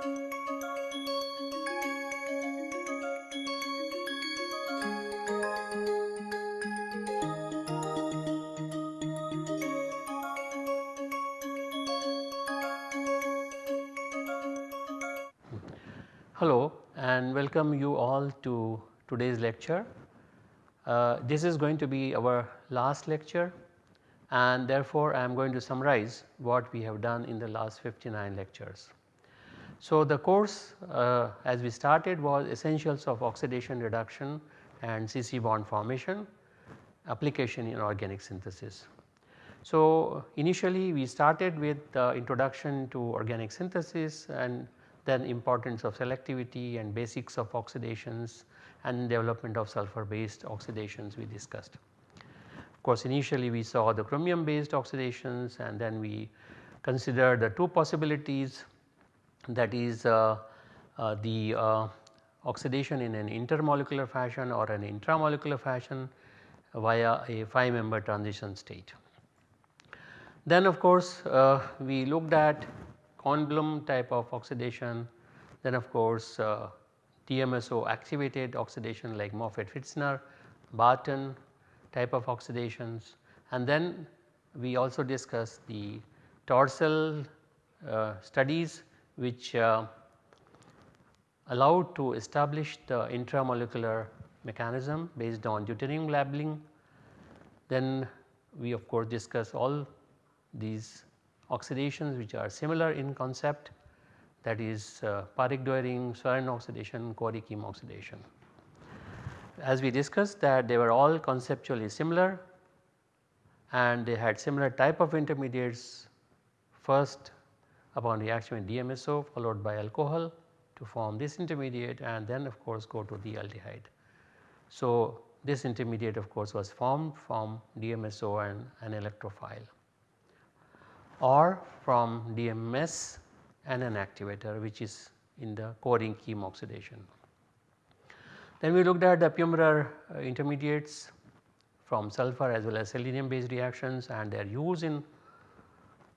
Hello and welcome you all to today's lecture. Uh, this is going to be our last lecture and therefore I am going to summarize what we have done in the last 59 lectures. So the course uh, as we started was essentials of oxidation reduction and CC bond formation application in organic synthesis. So initially we started with the introduction to organic synthesis and then importance of selectivity and basics of oxidations and development of sulfur based oxidations we discussed. Of course initially we saw the chromium based oxidations and then we considered the two possibilities that is uh, uh, the uh, oxidation in an intermolecular fashion or an intramolecular fashion via a 5 member transition state. Then of course uh, we looked at Kornblum type of oxidation. Then of course uh, DMSO activated oxidation like Moffatt-Pfitzner, Barton type of oxidations. And then we also discussed the Torssell uh, studies which uh, allowed to establish the intramolecular mechanism based on deuterium labeling. Then we of course discuss all these oxidations which are similar in concept that is uh, Parikh-Doering, Swern oxidation, Corey-Kim oxidation. As we discussed that they were all conceptually similar and they had similar type of intermediates first upon reaction with DMSO followed by alcohol to form this intermediate and then of course go to the aldehyde. So this intermediate of course was formed from DMSO and an electrophile or from DMS and an activator which is in the Corey Kim oxidation. Then we looked at the Pummerer uh, intermediates from sulfur as well as selenium based reactions and their use in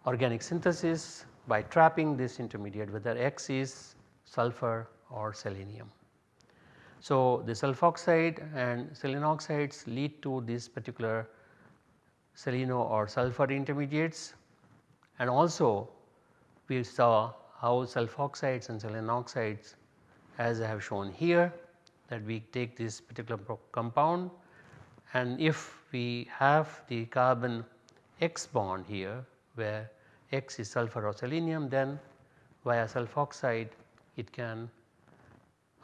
organic synthesis by trapping this intermediate whether X is sulfur or selenium. So the sulfoxide and selenoxides lead to this particular seleno or sulfur intermediates and also we saw how sulfoxides and selenoxides as I have shown here that we take this particular compound and if we have the carbon X bond here where X is sulfur or selenium then via sulfoxide it can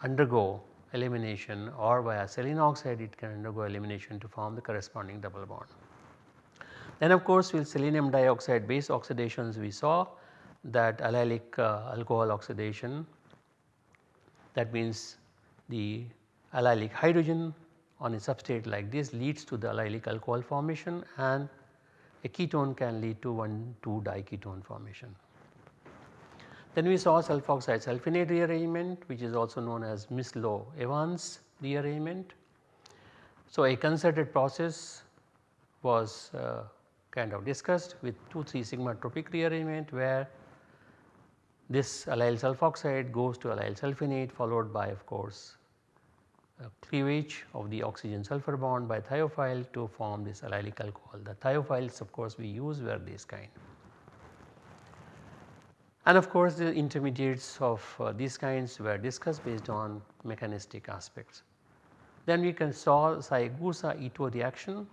undergo elimination or via selenoxide it can undergo elimination to form the corresponding double bond. Then of course with selenium dioxide base oxidations we saw that allylic uh, alcohol oxidation that means the allylic hydrogen on a substrate like this leads to the allylic alcohol formation and a ketone can lead to 1 2 diketone formation. Then we saw sulfoxide sulfenate rearrangement which is also known as Mislow Evans rearrangement. So a concerted process was uh, kind of discussed with 2 3 sigma tropic rearrangement where this allyl sulfoxide goes to allyl sulfenate followed by of course cleavage of the oxygen sulfur bond by thiophile to form this allylic alcohol. The thiophiles of course we use were this kind. And of course the intermediates of uh, these kinds were discussed based on mechanistic aspects. Then we can saw Saegusa-Ito reaction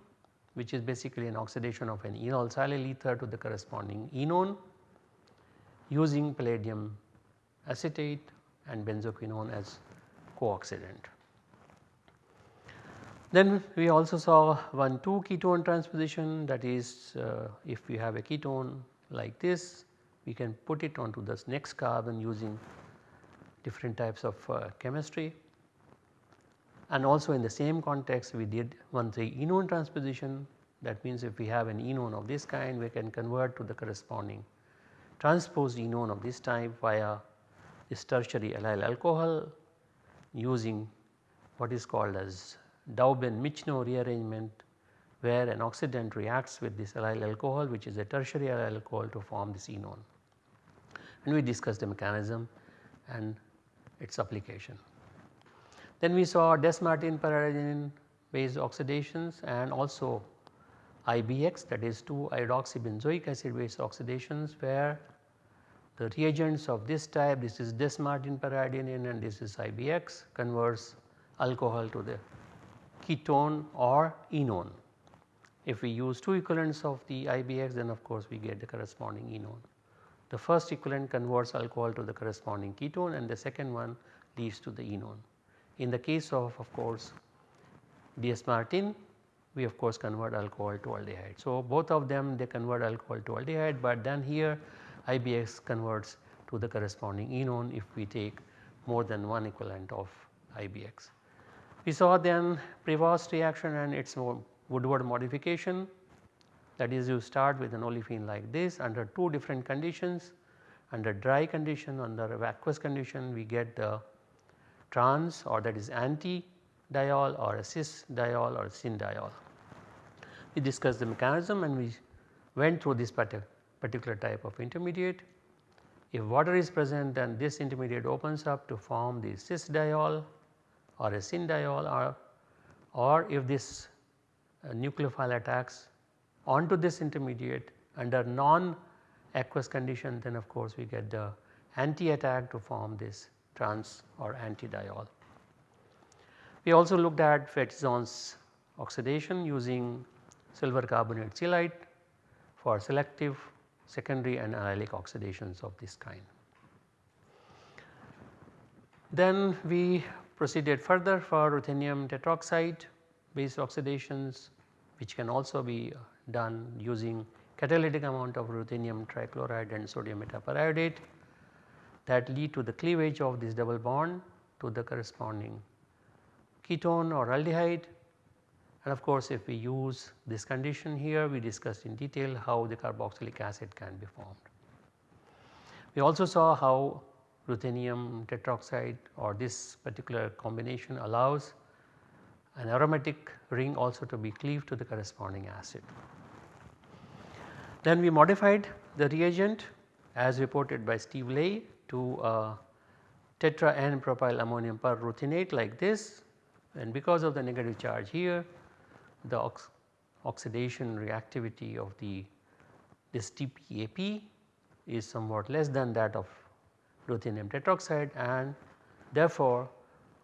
which is basically an oxidation of an enol silyl ether to the corresponding enone using palladium acetate and benzoquinone as co-oxidant. Then we also saw one 2 ketone transposition. That is uh, if we have a ketone like this we can put it onto this next carbon using different types of uh, chemistry. And also in the same context we did one 3 enone transposition. That means if we have an enone of this kind we can convert to the corresponding transposed enone of this type via this tertiary allyl alcohol using what is called as Dauben-Michno rearrangement where an oxidant reacts with this allyl alcohol which is a tertiary allyl alcohol to form this enone. And we discussed the mechanism and its application. Then we saw Dess-Martin per based oxidations and also IBX that is 2 iodoxybenzoic acid based oxidations where the reagents of this type this is Dess-Martin per and this is IBX converts alcohol to the ketone or enone. If we use 2 equivalents of the IBX then of course we get the corresponding enone. The first equivalent converts alcohol to the corresponding ketone and the second one leads to the enone. In the case of of course Dess-Martin we of course convert alcohol to aldehyde. So, both of them they convert alcohol to aldehyde, but then here IBX converts to the corresponding enone if we take more than one equivalent of IBX. We saw then Prevost reaction and its Woodward modification that is you start with an olefin like this under two different conditions under dry condition under aqueous condition we get the trans or that is anti diol or a cis diol or syn diol. We discussed the mechanism and we went through this particular type of intermediate. If water is present then this intermediate opens up to form the cis diol or a syn diol or, or if this uh, nucleophile attacks onto this intermediate under non aqueous condition then of course we get the anti attack to form this trans or anti diol. We also looked at Fétizon's oxidation using silver carbonate celite for selective secondary and allylic oxidations of this kind. Then we proceeded further for ruthenium tetroxide based oxidations which can also be uh, done using catalytic amount of ruthenium trichloride and sodium metaperiodate that lead to the cleavage of this double bond to the corresponding ketone or aldehyde and of course if we use this condition here we discussed in detail how the carboxylic acid can be formed. We also saw how ruthenium tetroxide or this particular combination allows an aromatic ring also to be cleaved to the corresponding acid. Then we modified the reagent as reported by Steve Ley to a tetra N propyl ammonium perruthenate like this and because of the negative charge here the ox oxidation reactivity of the this TPAP is somewhat less than that of ruthenium tetroxide and therefore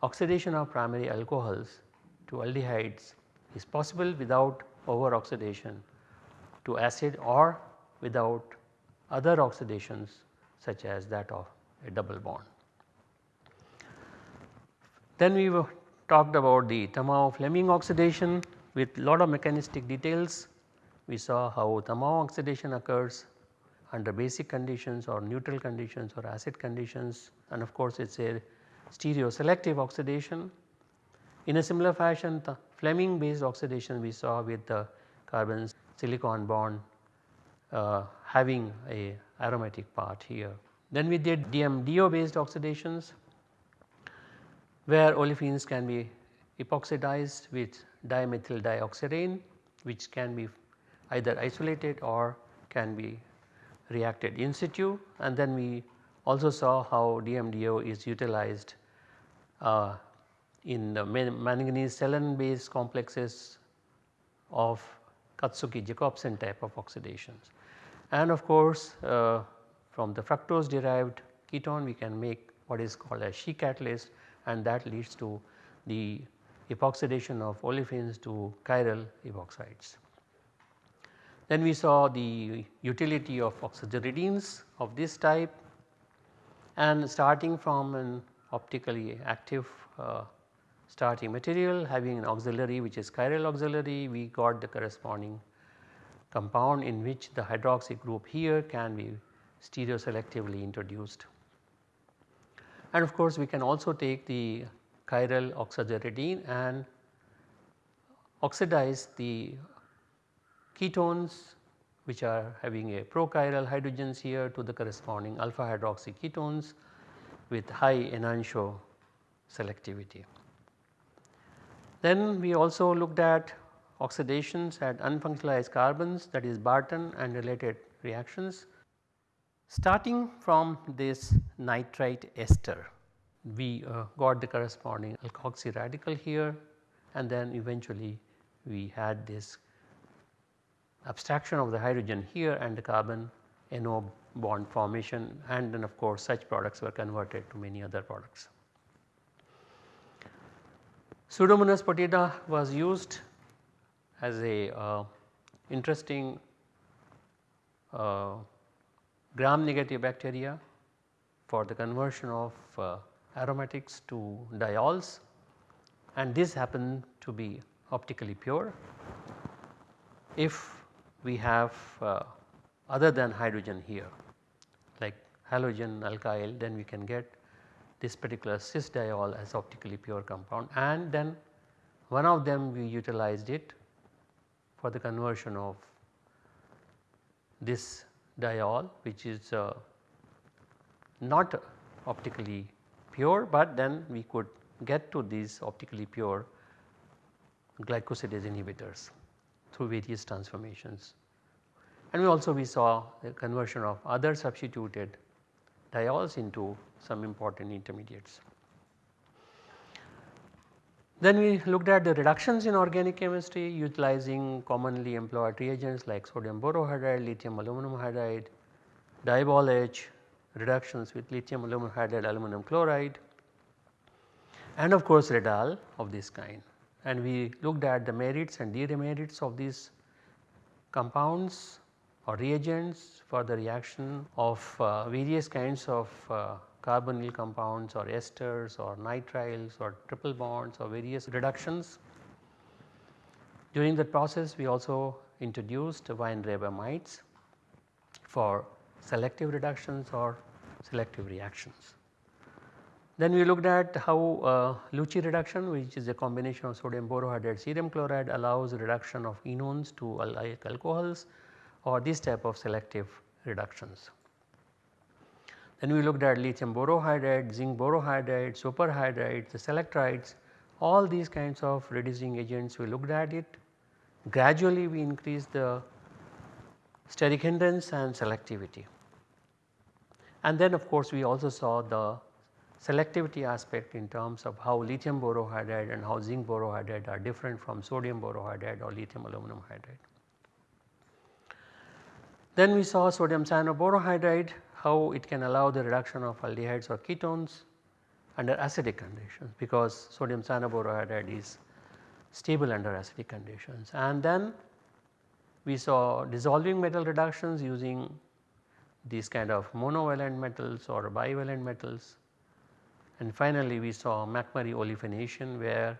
oxidation of primary alcohols to aldehydes is possible without over oxidation to acid or without other oxidations such as that of a double bond. Then we talked about the Tamao-Fleming oxidation with lot of mechanistic details. We saw how Tamao oxidation occurs under basic conditions or neutral conditions or acid conditions and of course it is a stereoselective oxidation. In a similar fashion the Fleming based oxidation we saw with the carbon silicon bond uh, having a aromatic part here. Then we did DMDO based oxidations where olefins can be epoxidized with dimethyl dioxirane which can be either isolated or can be reacted in situ and then we also saw how DMDO is utilized uh, in the manganese salen based complexes of Katsuki Jacobsen type of oxidations. And of course, uh, from the fructose derived ketone we can make what is called a Shi catalyst and that leads to the epoxidation of olefins to chiral epoxides. Then we saw the utility of oxaziridines of this type and starting from an optically active uh, starting material having an auxiliary which is chiral auxiliary we got the corresponding compound in which the hydroxy group here can be stereoselectively introduced. And of course we can also take the chiral oxaziridine and oxidize the ketones which are having a prochiral hydrogens here to the corresponding alpha hydroxy ketones with high enantiomer selectivity. Then we also looked at oxidations at unfunctionalized carbons that is Barton and related reactions. Starting from this nitrite ester, we uh, got the corresponding alkoxy radical here and then eventually we had this abstraction of the hydrogen here and the carbon NO bond formation and then of course such products were converted to many other products. Pseudomonas putida was used as a uh, interesting uh, gram negative bacteria for the conversion of uh, aromatics to diols and this happened to be optically pure. If we have uh, other than hydrogen here like halogen alkyl then we can get this particular cis diol as optically pure compound. And then one of them we utilized it for the conversion of this diol which is uh, not optically pure but then we could get to these optically pure glycosidase inhibitors through various transformations. And we also we saw the conversion of other substituted diols into some important intermediates. Then we looked at the reductions in organic chemistry utilizing commonly employed reagents like sodium borohydride, lithium aluminum hydride, DIBAL-H, reductions with lithium aluminum hydride aluminum chloride and of course Red-Al of this kind and we looked at the merits and demerits of these compounds or reagents for the reaction of uh, various kinds of uh, carbonyl compounds or esters or nitriles or triple bonds or various reductions. During that process we also introduced Weinreber for selective reductions or selective reactions. Then we looked at how uh, Luche reduction which is a combination of sodium borohydride cerium chloride allows reduction of enones to allylic alcohols or this type of selective reductions. Then we looked at lithium borohydride, zinc borohydride, superhydride, the selectrides all these kinds of reducing agents we looked at it. Gradually we increased the steric hindrance and selectivity. And then of course we also saw the selectivity aspect in terms of how lithium borohydride and how zinc borohydride are different from sodium borohydride or lithium aluminum hydride. Then we saw sodium cyanoborohydride how it can allow the reduction of aldehydes or ketones under acidic conditions because sodium cyanoborohydride is stable under acidic conditions and then we saw dissolving metal reductions using these kind of monovalent metals or bivalent metals and finally, we saw McMurry olefination where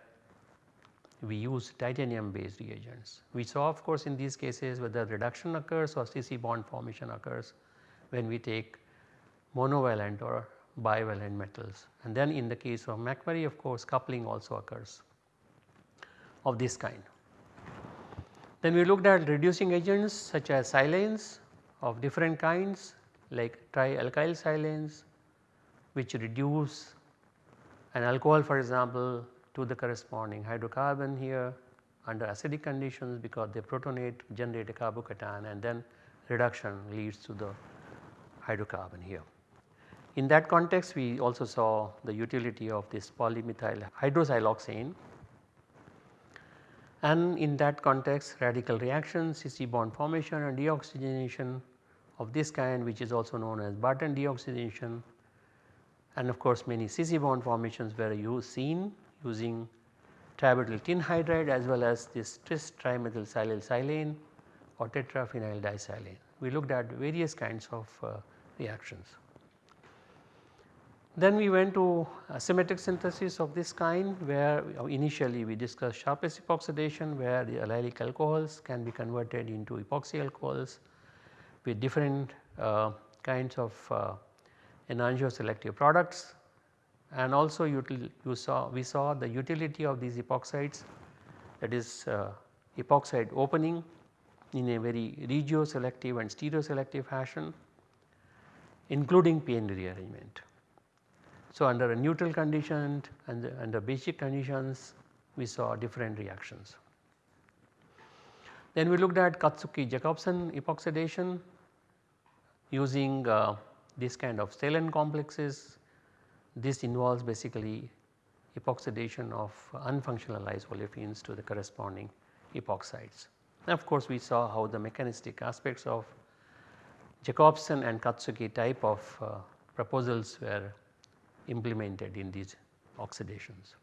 we use titanium based reagents. We saw of course in these cases whether reduction occurs or CC bond formation occurs when we take monovalent or bivalent metals and then in the case of McMurry of course coupling also occurs of this kind. Then we looked at reducing agents such as silanes of different kinds like trialkyl silanes which reduce an alcohol for example to the corresponding hydrocarbon here under acidic conditions because they protonate generate a carbocation and then reduction leads to the hydrocarbon here. In that context we also saw the utility of this polymethyl hydrosiloxane and in that context radical reaction CC bond formation and deoxygenation of this kind which is also known as Barton deoxygenation and of course many CC bond formations were seen using tributyl tin hydride as well as this tris trimethyl silyl silane or tetraphenyl disilane. We looked at various kinds of uh, reactions. Then we went to asymmetric synthesis of this kind where uh, initially we discussed Sharpless epoxidation where the allylic alcohols can be converted into epoxy alcohols with different uh, kinds of uh, enantioselective products and also you saw we saw the utility of these epoxides that is uh, epoxide opening in a very regioselective and stereoselective fashion including Payne rearrangement. So, under a neutral condition and under basic conditions we saw different reactions. Then we looked at Katsuki Jacobsen epoxidation using uh, this kind of salen complexes. This involves basically epoxidation of unfunctionalized olefins to the corresponding epoxides. Of course, we saw how the mechanistic aspects of Jacobsen and Katsuki type of uh, proposals were implemented in these oxidations.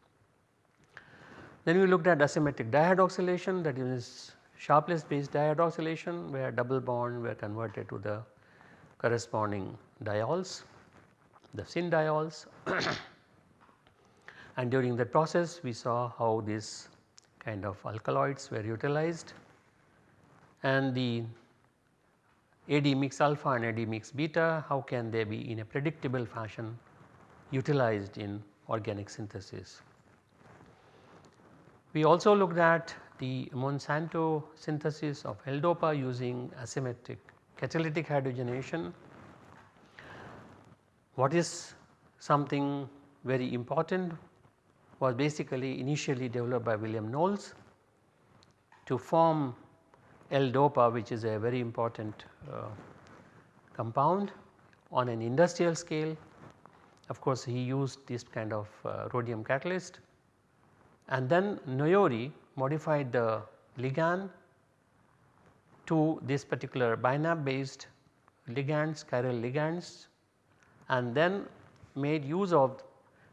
Then we looked at asymmetric dihydroxylation that is Sharpless based dihydroxylation where double bond were converted to the corresponding diols, the syn diols and during that process we saw how these kind of alkaloids were utilized and the AD mix alpha and AD mix beta how can they be in a predictable fashion utilized in organic synthesis. We also looked at the Monsanto synthesis of L-DOPA using asymmetric catalytic hydrogenation. What is something very important was basically initially developed by William Knowles to form L-DOPA which is a very important uh, compound on an industrial scale. Of course, he used this kind of uh, rhodium catalyst and then Noyori modified the ligand to this particular BiNAP based ligands chiral ligands and then made use of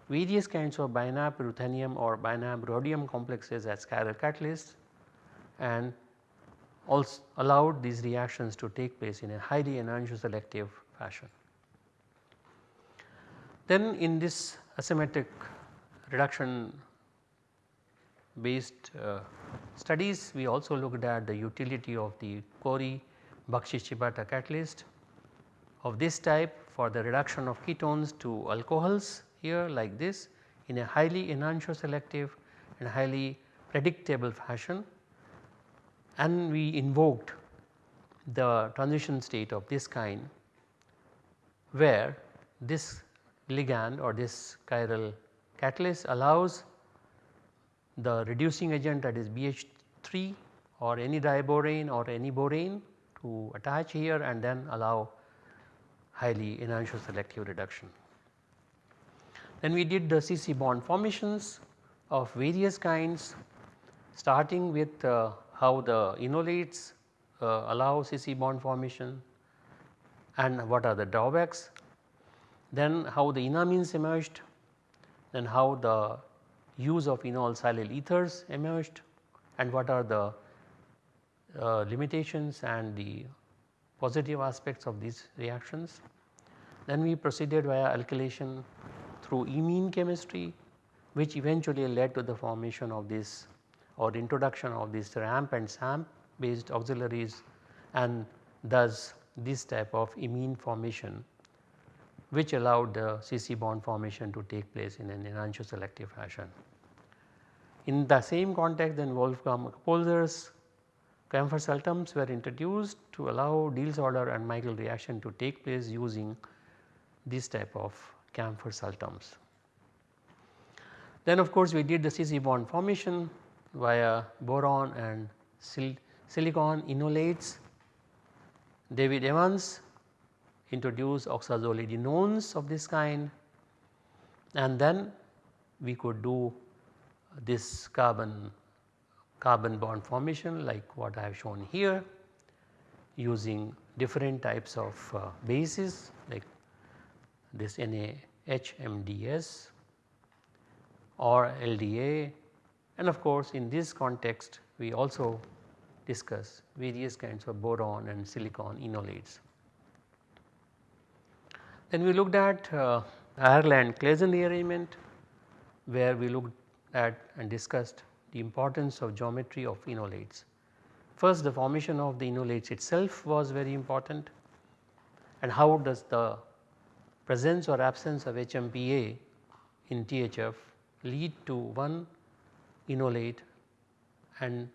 various kinds of BiNAP ruthenium or BiNAP rhodium complexes as chiral catalysts and also allowed these reactions to take place in a highly enantioselective fashion. Then in this asymmetric reduction based uh, studies we also looked at the utility of the Corey Bakshi Shibata catalyst of this type for the reduction of ketones to alcohols here like this in a highly enantioselective and highly predictable fashion. And we invoked the transition state of this kind where this ligand or this chiral catalyst allows the reducing agent that is BH3 or any diborane or any borane to attach here and then allow highly enantioselective reduction. Then we did the CC bond formations of various kinds starting with uh, how the enolates uh, allow CC bond formation and what are the drawbacks. Then how the enamines emerged, then how the use of enol silyl ethers emerged and what are the uh, limitations and the positive aspects of these reactions. Then we proceeded via alkylation through imine chemistry which eventually led to the formation of this or introduction of this RAMP and SAMP based auxiliaries and thus this type of imine formation which allowed the CC bond formation to take place in an enantioselective fashion. In the same context then Wolfram Oppolzer's camphor sultams were introduced to allow Diels-Alder and Michael reaction to take place using this type of camphor sultams. Then of course we did the CC bond formation via boron and sil silicon enolates. David Evans introduced oxazolidinones of this kind and then we could do this carbon carbon bond formation like what I have shown here using different types of uh, bases like this NaHMDS or LDA and of course in this context we also discuss various kinds of boron and silicon enolates. Then we looked at uh, Ireland-Claisen rearrangement where we looked at and discussed the importance of geometry of enolates. First the formation of the enolates itself was very important and how does the presence or absence of HMPA in THF lead to one enolate and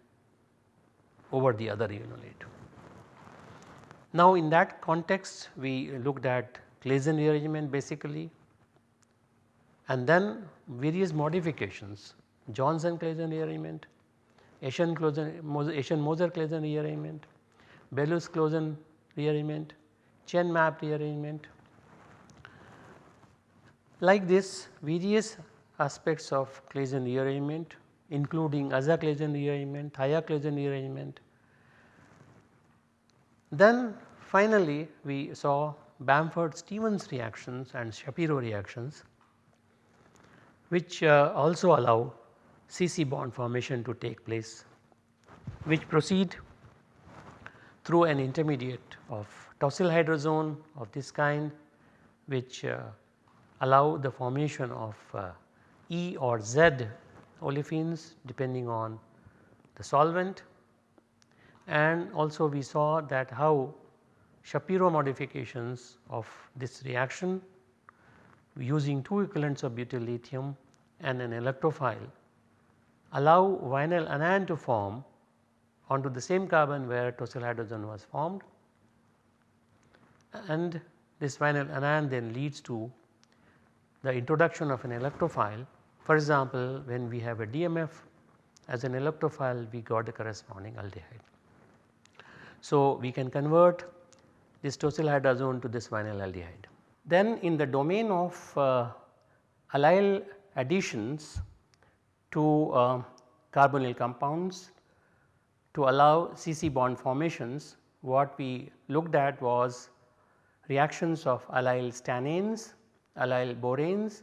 over the other enolate. Now in that context we looked at Claisen rearrangement basically and then various modifications Johnson Claisen rearrangement, Asian, Eschenmoser Claisen rearrangement, Bellus Claisen rearrangement, chain map rearrangement. Like this various aspects of Claisen rearrangement including Aza-Claisen rearrangement, Thia-Claisen rearrangement. Then finally we saw Bamford-Stevens reactions and Shapiro reactions which uh, also allow CC bond formation to take place which proceed through an intermediate of tosyl hydrazone of this kind which uh, allow the formation of uh, E or Z olefins depending on the solvent. And also we saw that how Shapiro modifications of this reaction using two equivalents of butyl lithium and an electrophile allow vinyl anion to form onto the same carbon where tosyl hydrogen was formed and this vinyl anion then leads to the introduction of an electrophile. For example, when we have a DMF as an electrophile we got the corresponding aldehyde. So, we can convert this tosyl hydrazone to this vinyl aldehyde. Then in the domain of uh, allyl additions to uh, carbonyl compounds to allow CC bond formations what we looked at was reactions of allyl stannanes, allyl boranes,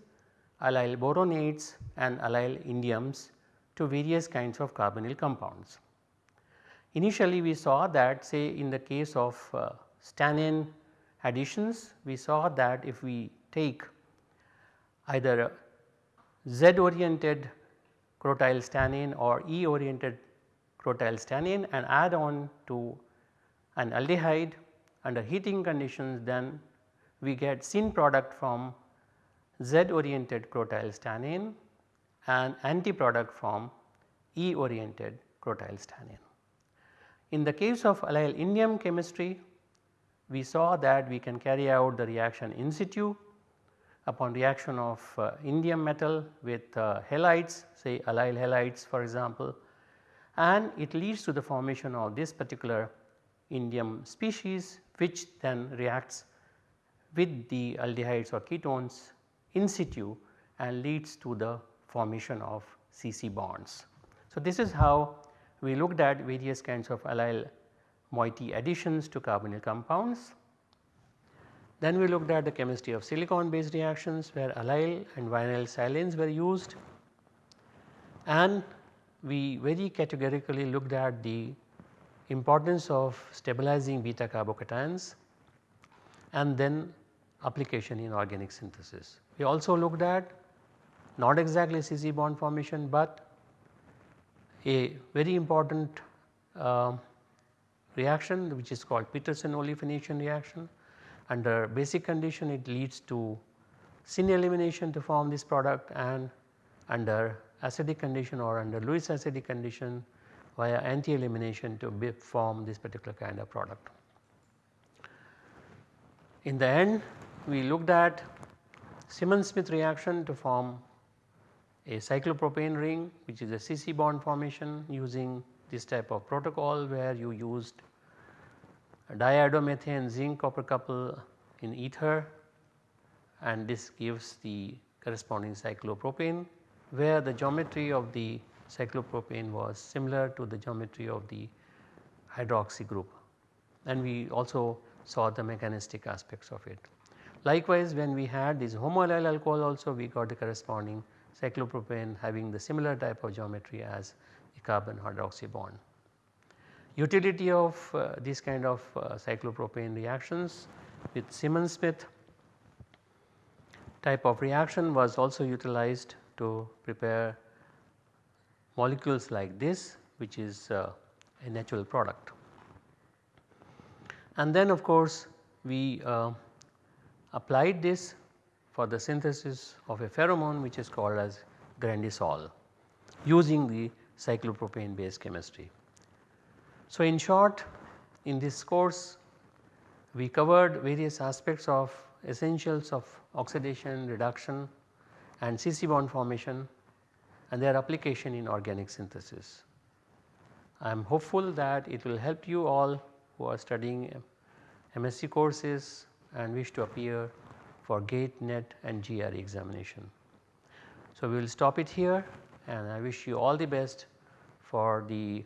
allyl boronates and allyl indiums to various kinds of carbonyl compounds. Initially we saw that say in the case of uh, stannane additions we saw that if we take either Z oriented crotyl stannane or E oriented crotyl stannane and add on to an aldehyde under heating conditions then we get syn product from Z oriented crotyl stannane and anti product from E oriented crotyl stannane. In the case of allyl indium chemistry we saw that we can carry out the reaction in situ upon reaction of uh, indium metal with uh, halides say allyl halides for example and it leads to the formation of this particular indium species which then reacts with the aldehydes or ketones in situ and leads to the formation of CC bonds. So, this is how we looked at various kinds of allyl moiety additions to carbonyl compounds. Then we looked at the chemistry of silicon based reactions where allyl and vinyl silanes were used and we very categorically looked at the importance of stabilizing beta carbocations and then application in organic synthesis. We also looked at not exactly CC bond formation, but a very important uh, reaction which is called Peterson olefination reaction. Under basic condition it leads to syn elimination to form this product and under acidic condition or under Lewis acidic condition via anti elimination to form this particular kind of product. In the end we looked at Simmons-Smith reaction to form a cyclopropane ring which is a CC bond formation using this type of protocol where you used diiodomethane zinc copper couple in ether and this gives the corresponding cyclopropane where the geometry of the cyclopropane was similar to the geometry of the hydroxy group and we also saw the mechanistic aspects of it. Likewise when we had this homoallyl alcohol also we got the corresponding cyclopropane having the similar type of geometry as the carbon hydroxy bond. Utility of uh, these kind of uh, cyclopropane reactions with Simmons-Smith type of reaction was also utilized to prepare molecules like this which is uh, a natural product. And then of course we uh, applied this for the synthesis of a pheromone which is called as grandisol using the cyclopropane based chemistry. So, in short in this course we covered various aspects of essentials of oxidation reduction and CC bond formation and their application in organic synthesis. I am hopeful that it will help you all who are studying MSc courses and wish to appear for GATE, NET and GRE examination. So, we will stop it here and I wish you all the best for the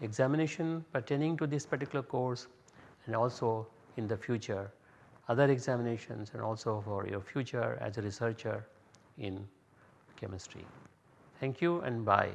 examination pertaining to this particular course and also in the future other examinations and also for your future as a researcher in chemistry. Thank you and bye.